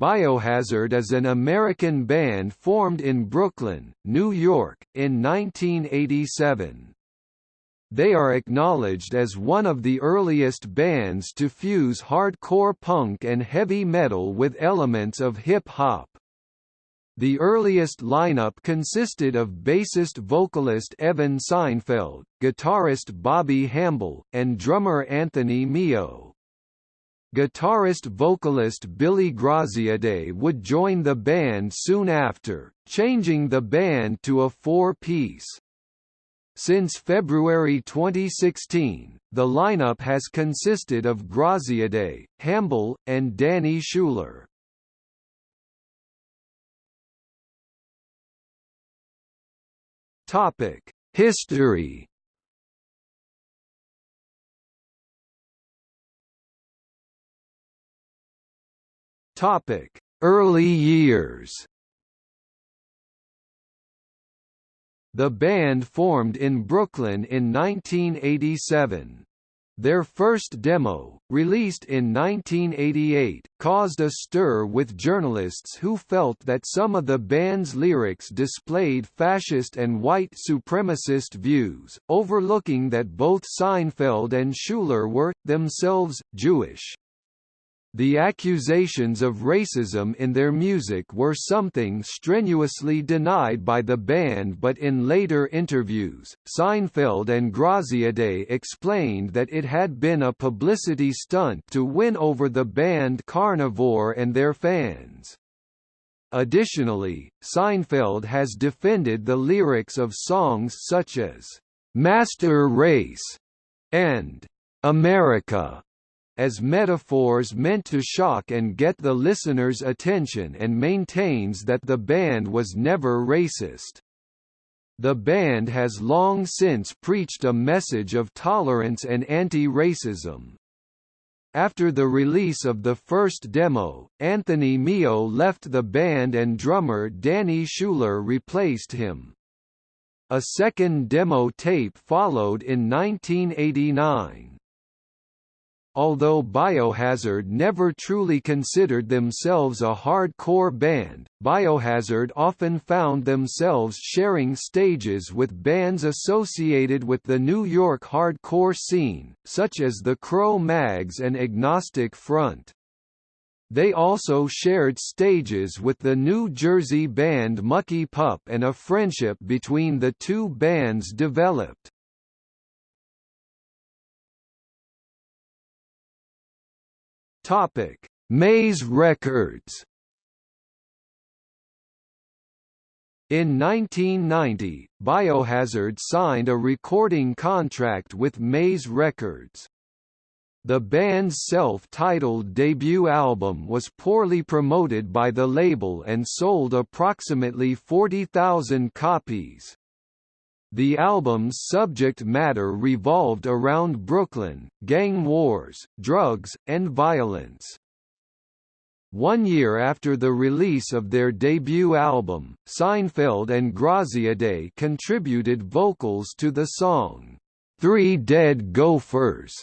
Biohazard is an American band formed in Brooklyn, New York, in 1987. They are acknowledged as one of the earliest bands to fuse hardcore punk and heavy metal with elements of hip-hop. The earliest lineup consisted of bassist-vocalist Evan Seinfeld, guitarist Bobby Hambel, and drummer Anthony Meo. Guitarist-vocalist Billy Graziadei would join the band soon after, changing the band to a four-piece. Since February 2016, the lineup has consisted of Graziadei, Hambel, and Danny Schuler. History Topic: Early years. The band formed in Brooklyn in 1987. Their first demo, released in 1988, caused a stir with journalists who felt that some of the band's lyrics displayed fascist and white supremacist views, overlooking that both Seinfeld and Schuler were, themselves, Jewish. The accusations of racism in their music were something strenuously denied by the band but in later interviews, Seinfeld and Graziadei explained that it had been a publicity stunt to win over the band Carnivore and their fans. Additionally, Seinfeld has defended the lyrics of songs such as, "'Master Race' and "'America' as metaphors meant to shock and get the listener's attention and maintains that the band was never racist. The band has long since preached a message of tolerance and anti-racism. After the release of the first demo, Anthony Meo left the band and drummer Danny Schuler replaced him. A second demo tape followed in 1989. Although Biohazard never truly considered themselves a hardcore band, Biohazard often found themselves sharing stages with bands associated with the New York hardcore scene, such as the Cro-Mags and Agnostic Front. They also shared stages with the New Jersey band Mucky Pup and a friendship between the two bands developed. Topic: Maze Records. In 1990, Biohazard signed a recording contract with Maze Records. The band's self-titled debut album was poorly promoted by the label and sold approximately 40,000 copies. The album's subject matter revolved around Brooklyn, gang wars, drugs, and violence. One year after the release of their debut album, Seinfeld and Graziadei contributed vocals to the song, Three Dead Gophers,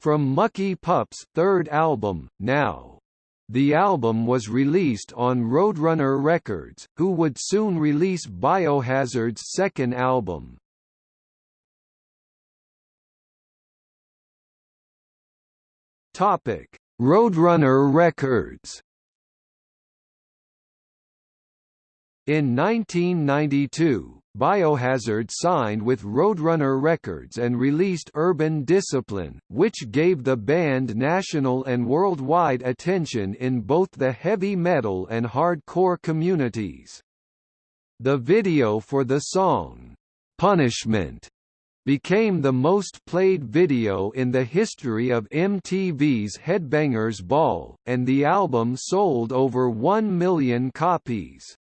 from Mucky Pup's third album, Now. The album was released on Roadrunner Records, who would soon release Biohazard's second album. Topic: Roadrunner Records. In 1992, Biohazard signed with Roadrunner Records and released Urban Discipline, which gave the band national and worldwide attention in both the heavy metal and hardcore communities. The video for the song, "'Punishment' became the most played video in the history of MTV's Headbangers Ball, and the album sold over 1 million copies.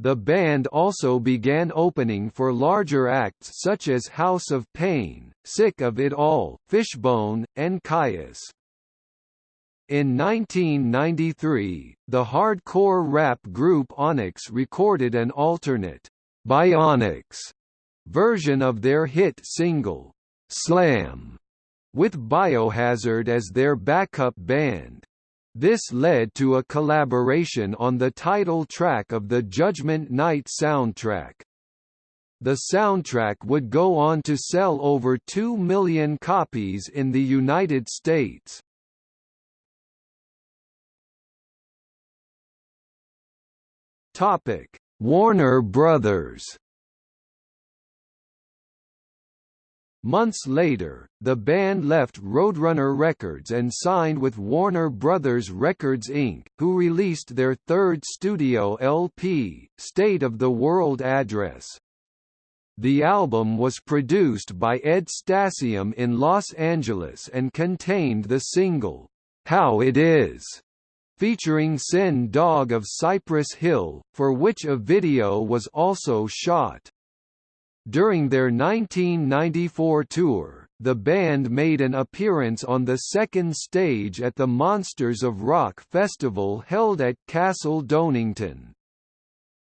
The band also began opening for larger acts such as House of Pain, Sick of It All, Fishbone, and Kyuss. In 1993, the hardcore rap group Onyx recorded an alternate, Bionyx, version of their hit single, Slam, with Biohazard as their backup band. This led to a collaboration on the title track of the Judgment Night soundtrack. The soundtrack would go on to sell over 2 million copies in the United States. Topic: Warner Brothers. Months later, the band left Roadrunner Records and signed with Warner Brothers Records Inc., who released their third studio LP, State of the World Address. The album was produced by Ed Stasium in Los Angeles and contained the single, How It Is, featuring Sen Dog of Cypress Hill, for which a video was also shot. During their 1994 tour, the band made an appearance on the second stage at the Monsters of Rock festival held at Castle Donington.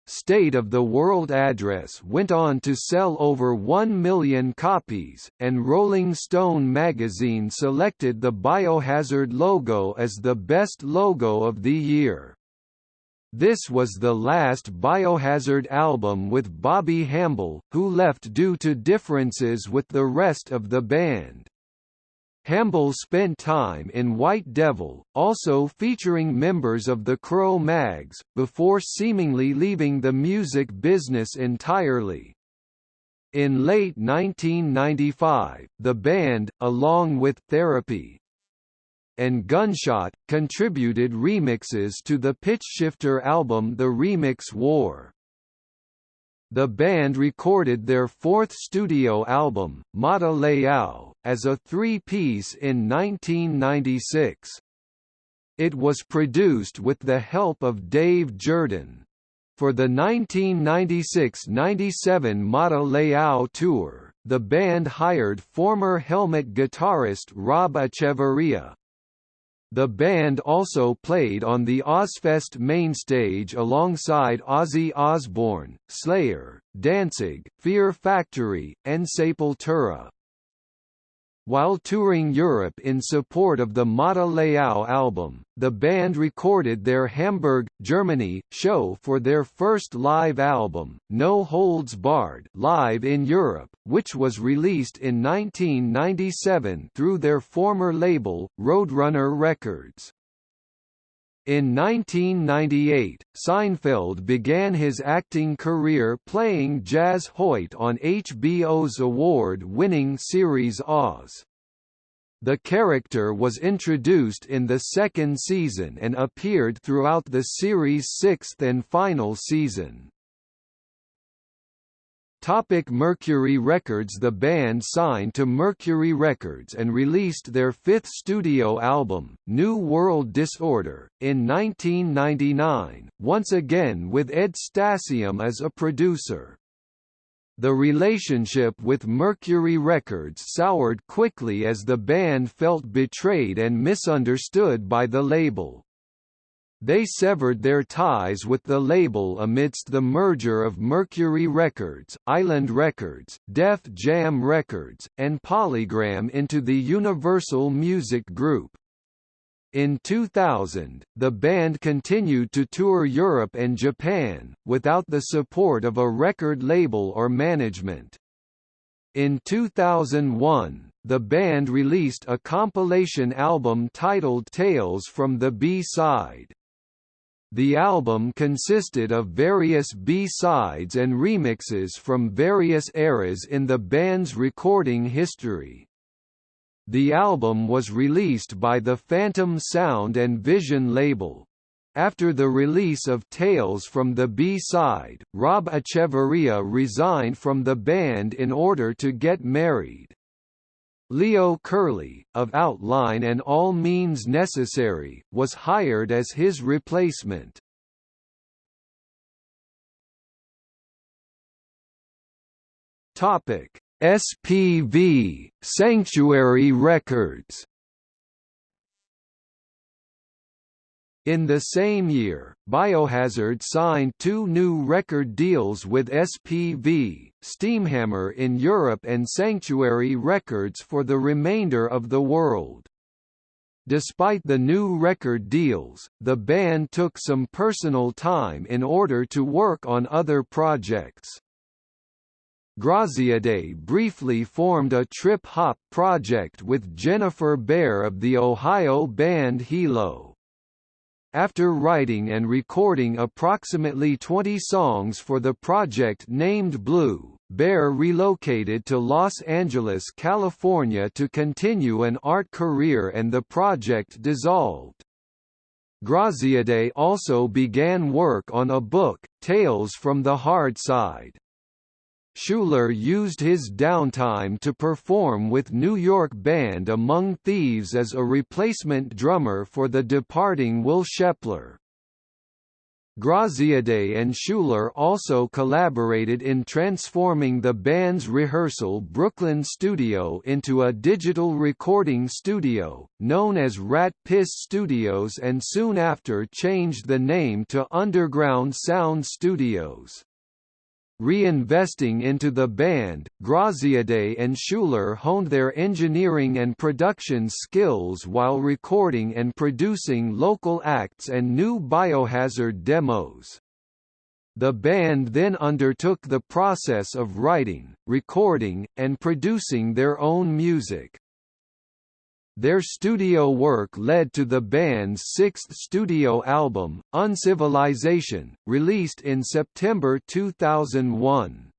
State of the World Address went on to sell over 1 million copies, and Rolling Stone magazine selected the Biohazard logo as the best logo of the year. This was the last Biohazard album with Bobby Hambel, who left due to differences with the rest of the band. Hambel spent time in White Devil, also featuring members of the Cro-Mags, before seemingly leaving the music business entirely. In late 1995, the band, along with Therapy and Gunshot, contributed remixes to the Pitchshifter album The Remix War. The band recorded their fourth studio album, Mata Leao, as a three-piece in 1996. It was produced with the help of Dave Jordan. For the 1996–97 Mata Leao tour, the band hired former Helmet guitarist Rob Echeverria, the band also played on the Ozzfest mainstage alongside Ozzy Osbourne, Slayer, Danzig, Fear Factory, and Sepultura. While touring Europe in support of the Mata Leao album, the band recorded their Hamburg, Germany, show for their first live album, No Holds Barred live in Europe, which was released in 1997 through their former label, Roadrunner Records. In 1998, Seinfeld began his acting career playing Jaz Hoyt on HBO's award-winning series Oz. The character was introduced in the second season and appeared throughout the series' sixth and final season. Topic Mercury Records The band signed to Mercury Records and released their fifth studio album, New World Disorder, in 1999, once again with Ed Stasium as a producer. The relationship with Mercury Records soured quickly as the band felt betrayed and misunderstood by the label. They severed their ties with the label amidst the merger of Mercury Records, Island Records, Def Jam Records, and Polygram into the Universal Music Group. In 2000, the band continued to tour Europe and Japan, without the support of a record label or management. In 2001, the band released a compilation album titled Tales from the B-Side. The album consisted of various B-sides and remixes from various eras in the band's recording history. The album was released by the Phantom Sound and Vision label. After the release of Tales from the B-side, Rob Echeverria resigned from the band in order to get married. Leo Curley, of Outline and All Means Necessary, was hired as his replacement. Topic: SPV Sanctuary Records In the same year, Biohazard signed two new record deals with SPV, Steamhammer in Europe and Sanctuary Records for the remainder of the world. Despite the new record deals, the band took some personal time in order to work on other projects. Graziadei briefly formed a trip-hop project with Jennifer Bear of the Ohio band Hilo. After writing and recording approximately 20 songs for the project named Blue, Bear relocated to Los Angeles, California to continue an art career and the project dissolved. Graziadei also began work on a book, Tales from the Hard Side. Schuler used his downtime to perform with New York band Among Thieves as a replacement drummer for the departing Will Shepler. Graziadei and Schuler also collaborated in transforming the band's rehearsal Brooklyn studio into a digital recording studio, known as Rat Piss Studios and soon after changed the name to Underground Sound Studios. Reinvesting into the band, Graziadei and Schuler honed their engineering and production skills while recording and producing local acts and new Biohazard demos. The band then undertook the process of writing, recording, and producing their own music. Their studio work led to the band's sixth studio album, Uncivilization, released in September 2001.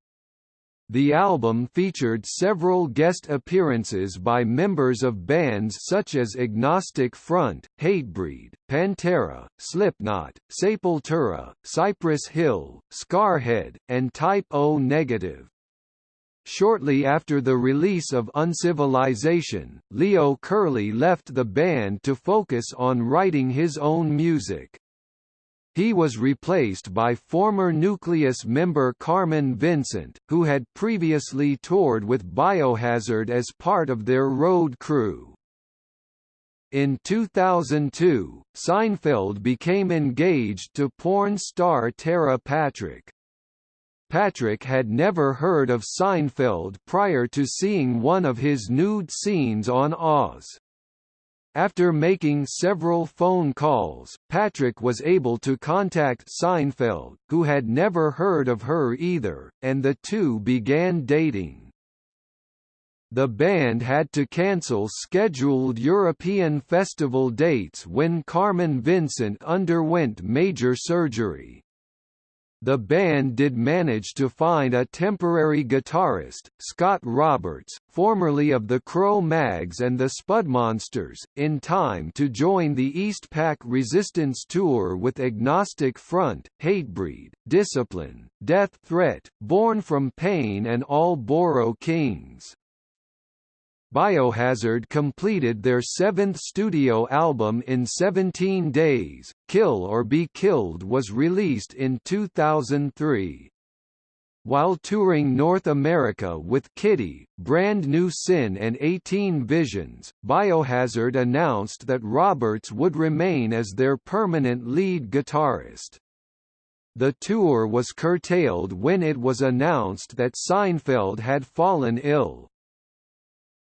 The album featured several guest appearances by members of bands such as Agnostic Front, Hatebreed, Pantera, Slipknot, Sepultura, Cypress Hill, Scarhead, and Type O Negative. Shortly after the release of Uncivilization, Leo Curley left the band to focus on writing his own music. He was replaced by former Nucleus member Carmine Vincent, who had previously toured with Biohazard as part of their road crew. In 2002, Seinfeld became engaged to porn star Tera Patrick. Patrick had never heard of Seinfeld prior to seeing one of his nude scenes on Oz. After making several phone calls, Patrick was able to contact Seinfeld, who had never heard of her either, and the two began dating. The band had to cancel scheduled European festival dates when Carmine Vincent underwent major surgery. The band did manage to find a temporary guitarist, Scott Roberts, formerly of the Cro-Mags and the Spudmonsters, in time to join the Eastpak Resistance Tour with Agnostic Front, Hatebreed, Discipline, Death Threat, Born from Pain and All Boro Kings. Biohazard completed their seventh studio album in 17 days, Kill or Be Killed was released in 2003. While touring North America with Kittie, Brand New Sin and 18 Visions, Biohazard announced that Roberts would remain as their permanent lead guitarist. The tour was curtailed when it was announced that Seinfeld had fallen ill.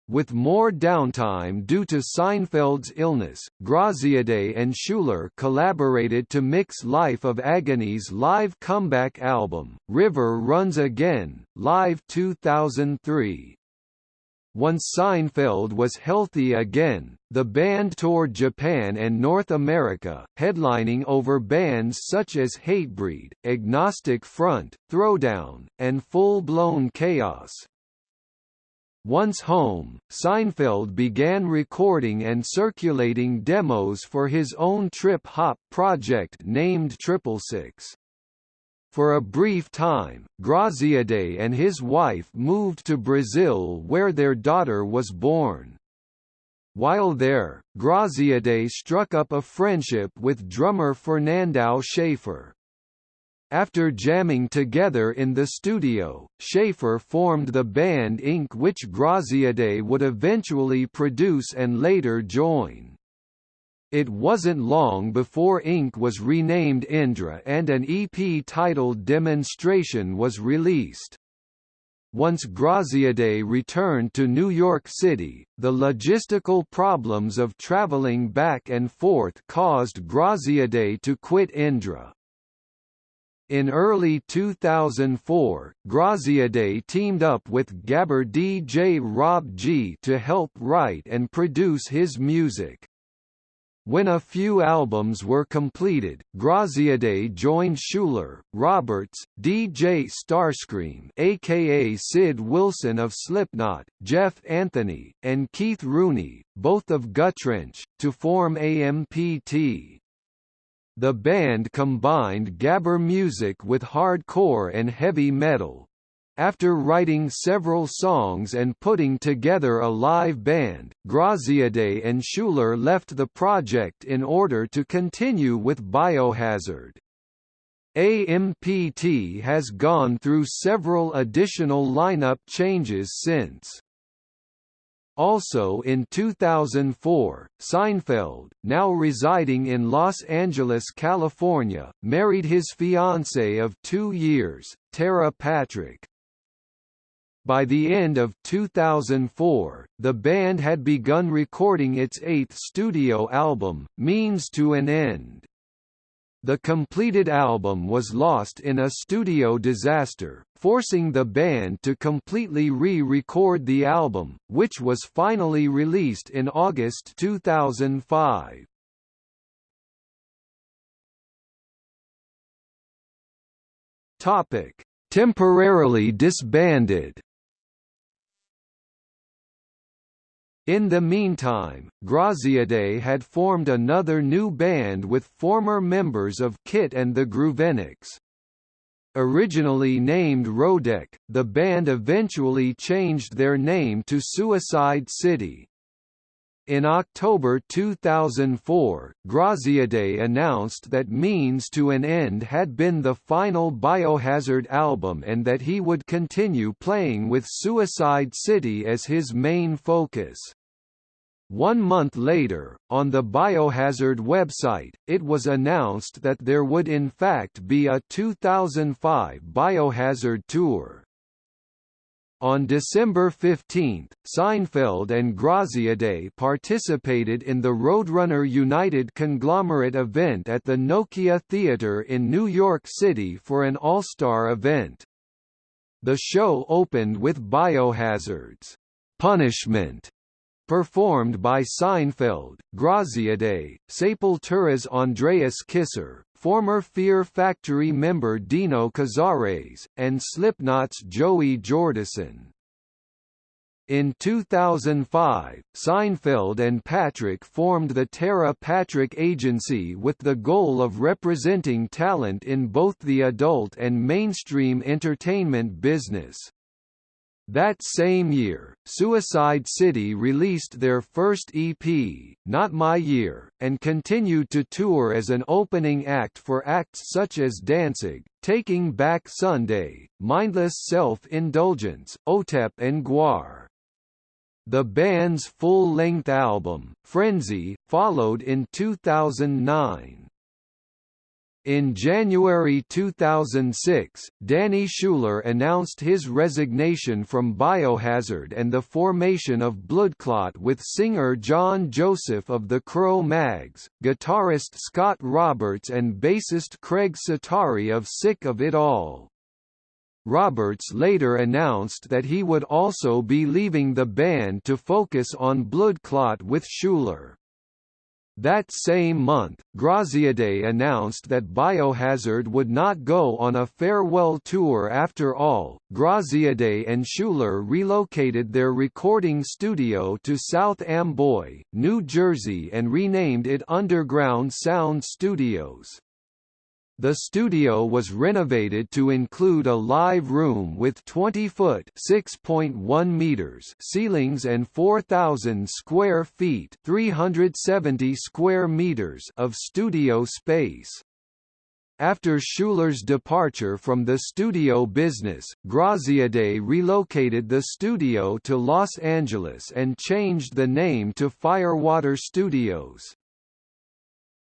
With more downtime due to Seinfeld's illness, Graziadei and Schuler collaborated to mix Life of Agony's live comeback album, River Runs Again, Live 2003. Once Seinfeld was healthy again, the band toured Japan and North America, headlining over bands such as Hatebreed, Agnostic Front, Throwdown, and Full Blown Chaos. Once home, Seinfeld began recording and circulating demos for his own trip-hop project named Triple Six. For a brief time, Graziadei and his wife moved to Brazil where their daughter was born. While there, Graziadei struck up a friendship with drummer Fernandao Schaefer. After jamming together in the studio, Schaefer formed the band Ink which Graziadei would eventually produce and later join. It wasn't long before Ink was renamed Indra and an EP titled Demonstration was released. Once Graziadei returned to New York City, the logistical problems of traveling back and forth caused Graziadei to quit Indra. In early 2004, Graziadei teamed up with Gabber DJ Rob Gee to help write and produce his music. When a few albums were completed, Graziadei joined Schuler, Roberts, DJ Starscream aka Sid Wilson of Slipknot, Jeff Anthony, and Keith Rooney, both of Guttrench, to form AMPT. The band combined gabber music with hardcore and heavy metal. After writing several songs and putting together a live band, Graziadei and Schuler left the project in order to continue with Biohazard. AMPT has gone through several additional lineup changes since. Also in 2004, Seinfeld, now residing in Los Angeles, California, married his fiancée of two years, Tera Patrick. By the end of 2004, the band had begun recording its eighth studio album, Means to an End. The completed album was lost in a studio disaster, forcing the band to completely re-record the album, which was finally released in August 2005. Topic: Temporarily disbanded. In the meantime, Graziadei had formed another new band with former members of KIT and the Grooveniks. Originally named Rodek, the band eventually changed their name to Suicide City. In October 2004, Graziadei announced that Means to an End had been the final Biohazard album and that he would continue playing with Suicide City as his main focus. One month later, on the Biohazard website, it was announced that there would in fact be a 2005 Biohazard tour. On December 15, Seinfeld and Graziadei participated in the Roadrunner United conglomerate event at the Nokia Theatre in New York City for an all-star event. The show opened with Biohazard's Punishment Performed by Seinfeld, Graziadei, Sepultura's Andreas Kisser, former Fear Factory member Dino Cazares, and Slipknot's Joey Jordison. In 2005, Seinfeld and Patrick formed the Tera Patrick Agency with the goal of representing talent in both the adult and mainstream entertainment business. That same year, Suicide City released their first EP, Not My Year, and continued to tour as an opening act for acts such as Danzig, Taking Back Sunday, Mindless Self-Indulgence, Otep and Gwar. The band's full-length album, Frenzy, followed in 2009. In January 2006, Danny Schuler announced his resignation from Biohazard and the formation of Bloodclot with singer John Joseph of the Cro-Mags, guitarist Scott Roberts and bassist Craig Setari of Sick of It All. Roberts later announced that he would also be leaving the band to focus on Bloodclot with Schuler. That same month, Graziadei announced that Biohazard would not go on a farewell tour after all. Graziadei and Schuler relocated their recording studio to South Amboy, New Jersey and renamed it Underground Sound Studios. The studio was renovated to include a live room with 20-foot (6.1 meters) ceilings and 4,000 square feet (370 square meters) of studio space. After Schuler's departure from the studio business, Graziadei relocated the studio to Los Angeles and changed the name to Firewater Studios.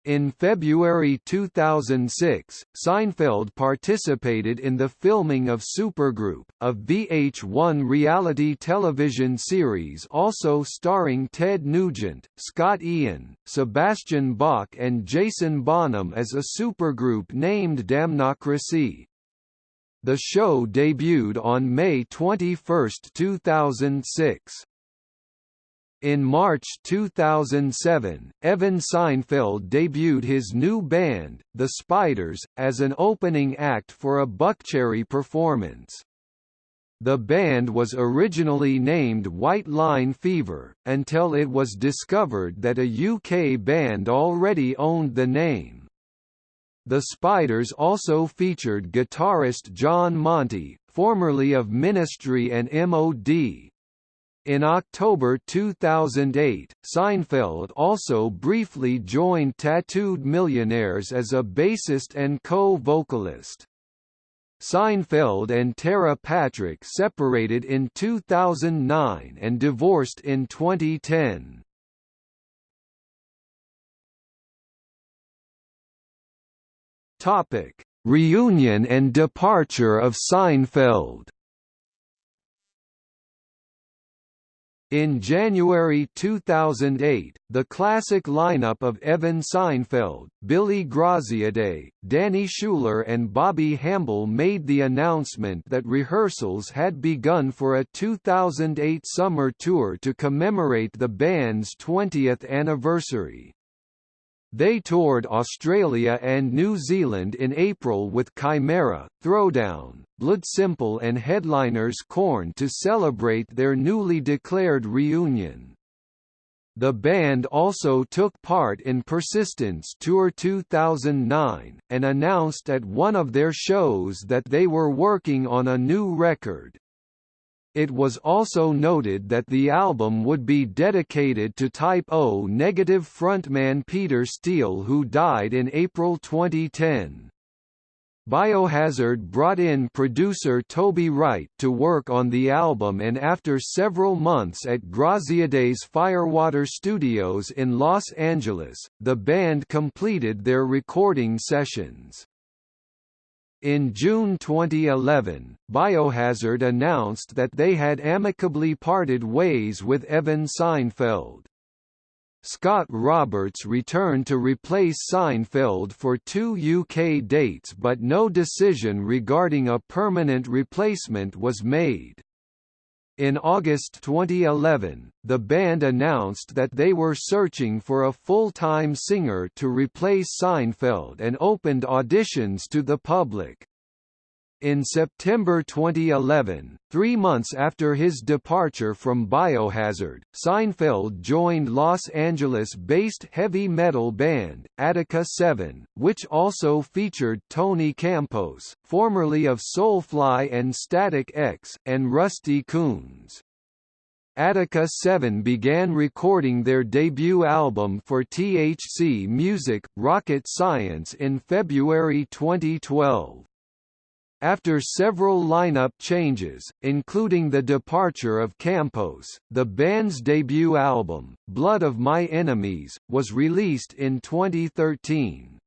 In February 2006, Seinfeld participated in the filming of Supergroup, a VH1 reality television series also starring Ted Nugent, Scott Ian, Sebastian Bach and Jason Bonham as a supergroup named Damnocracy. The show debuted on May 21, 2006. In March 2007, Evan Seinfeld debuted his new band, The Spiders, as an opening act for a Buckcherry performance. The band was originally named White Line Fever, until it was discovered that a UK band already owned the name. The Spiders also featured guitarist John Monte, formerly of Ministry and MOD, in October 2008, Seinfeld also briefly joined Tattooed Millionaires as a bassist and co-vocalist. Seinfeld and Tera Patrick separated in 2009 and divorced in 2010. Topic: Reunion and departure of Seinfeld. In January 2008, the classic lineup of Evan Seinfeld, Billy Graziadei, Danny Schuler and Bobby Hambel made the announcement that rehearsals had begun for a 2008 summer tour to commemorate the band's 20th anniversary. They toured Australia and New Zealand in April with Chimaira, Throwdown, Blood Simple and headliners Korn to celebrate their newly declared reunion. The band also took part in Persistence Tour 2009, and announced at one of their shows that they were working on a new record. It was also noted that the album would be dedicated to Type O negative frontman Peter Steele who died in April 2010. Biohazard brought in producer Toby Wright to work on the album and after several months at Graziadei's Firewater Studios in Los Angeles, the band completed their recording sessions. In June 2011, Biohazard announced that they had amicably parted ways with Evan Seinfeld. Scott Roberts returned to replace Seinfeld for two UK dates but no decision regarding a permanent replacement was made. In August 2011, the band announced that they were searching for a full-time singer to replace Seinfeld and opened auditions to the public. In September 2011, three months after his departure from Biohazard, Seinfeld joined Los Angeles-based heavy metal band, Attika 7, which also featured Tony Campos, formerly of Soulfly and Static X, and Rusty Coons. Attika 7 began recording their debut album for THC Music, Rocket Science in February 2012. After several lineup changes, including the departure of Campos, the band's debut album, Blood of My Enemies, was released in 2013.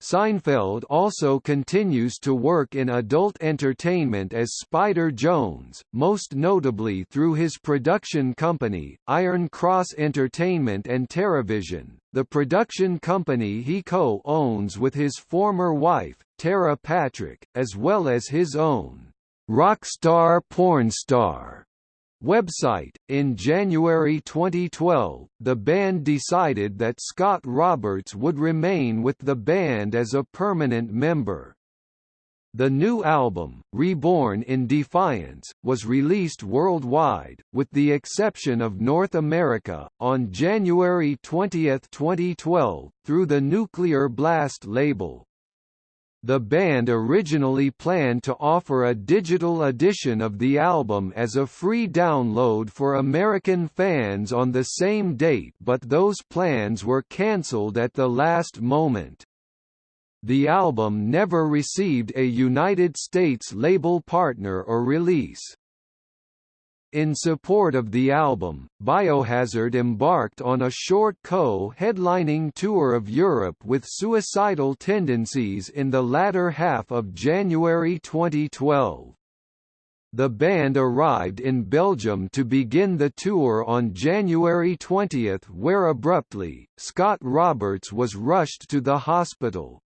Seinfeld also continues to work in adult entertainment as Spider Jones, most notably through his production company, Iron Cross Entertainment and Teravision, the production company he co-owns with his former wife, Tera Patrick, as well as his own Rockstar Pornstar website. In January 2012, the band decided that Scott Roberts would remain with the band as a permanent member. The new album, Reborn in Defiance, was released worldwide, with the exception of North America, on January 20, 2012, through the Nuclear Blast label. The band originally planned to offer a digital edition of the album as a free download for American fans on the same date but those plans were cancelled at the last moment. The album never received a United States label partner or release. In support of the album, Biohazard embarked on a short co-headlining tour of Europe with suicidal tendencies in the latter half of January 2012. The band arrived in Belgium to begin the tour on January 20 where abruptly, Scott Roberts was rushed to the hospital.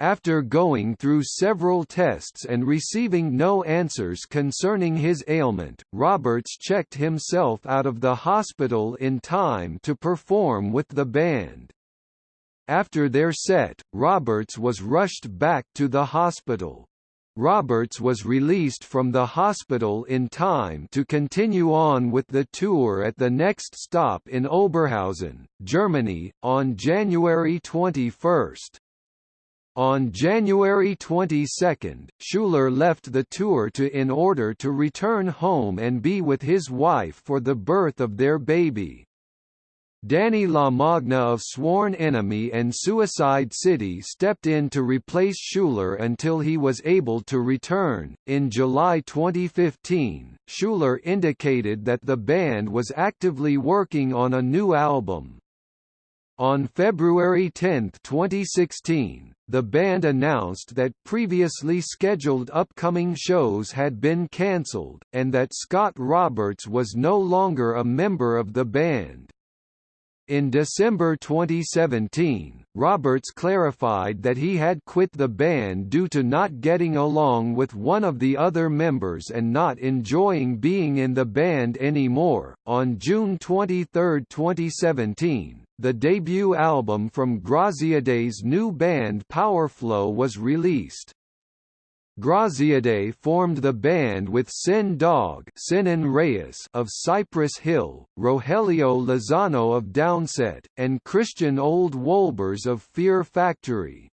After going through several tests and receiving no answers concerning his ailment, Roberts checked himself out of the hospital in time to perform with the band. After their set, Roberts was rushed back to the hospital. Roberts was released from the hospital in time to continue on with the tour at the next stop in Oberhausen, Germany, on January 21. On January 22, Schuler left the tour to in order to return home and be with his wife for the birth of their baby. Danny LaMagna of Sworn Enemy and Suicide City stepped in to replace Schuler until he was able to return. In July 2015, Schuler indicated that the band was actively working on a new album. On February 10, 2016, the band announced that previously scheduled upcoming shows had been cancelled, and that Scott Roberts was no longer a member of the band. In December 2017, Roberts clarified that he had quit the band due to not getting along with one of the other members and not enjoying being in the band anymore. On June 23, 2017, the debut album from Graziadei's new band Powerflo was released. Graziadei formed the band with Sen Dog Senen Reyes of Cypress Hill, Rogelio Lozano of Downset, and Christian Old Wolbers of Fear Factory.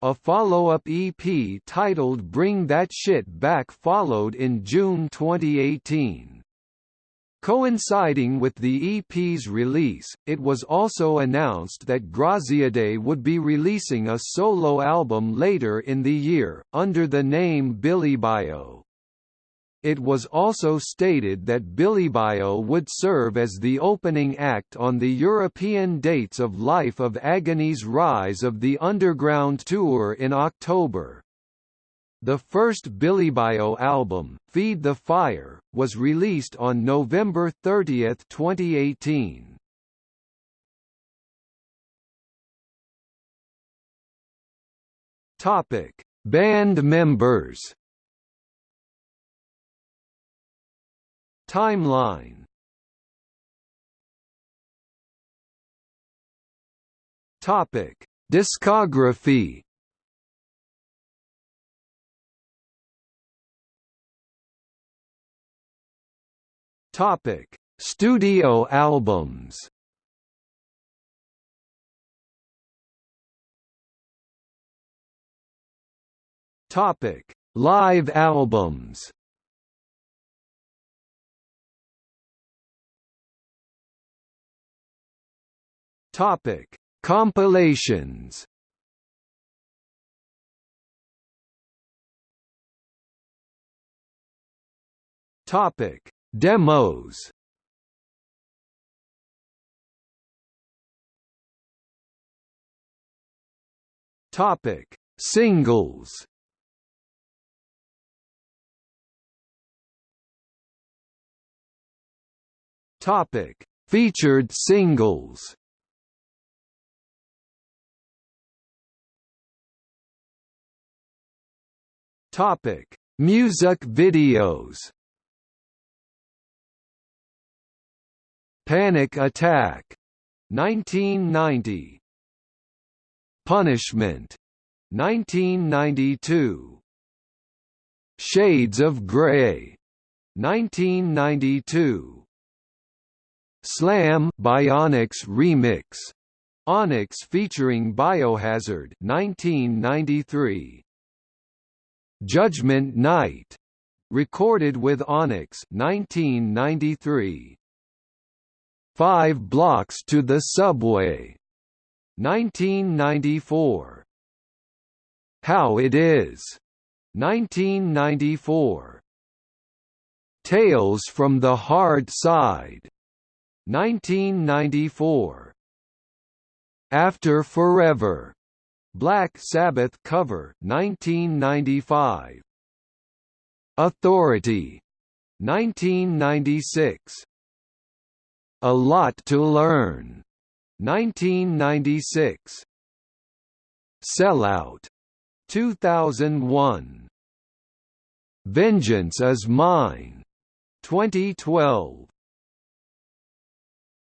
A follow-up EP titled Bring That Shit Back followed in June 2018. Coinciding with the EP's release, it was also announced that Graziadei would be releasing a solo album later in the year, under the name BillyBio. It was also stated that BillyBio would serve as the opening act on the European dates of Life of Agony's Rise of the Underground tour in October. The first BillyBio album, Feed the Fire, was released on November 30, 2018. Topic: Band members. Timeline. Topic: Discography. Topic: Studio albums. Topic: Live albums. Topic: Compilations. Topic: Demos Topic: Singles. Topic: Featured singles. Topic: Music videos. Panic Attack. 1990 Punishment. 1992 Shades of Grey. 1992 Slam Bionyx Remix. Onyx featuring Biohazard. 1993 Judgment Night. Recorded with Onyx. 1993 Five Blocks to the Subway. 1994. How It Is. 1994. Tales from the Hard Side, 1994. After Forever, Black Sabbath cover, 1995. Authority, 1996. A Lot to Learn, 1996. Sellout, 2001. Vengeance is Mine, 2012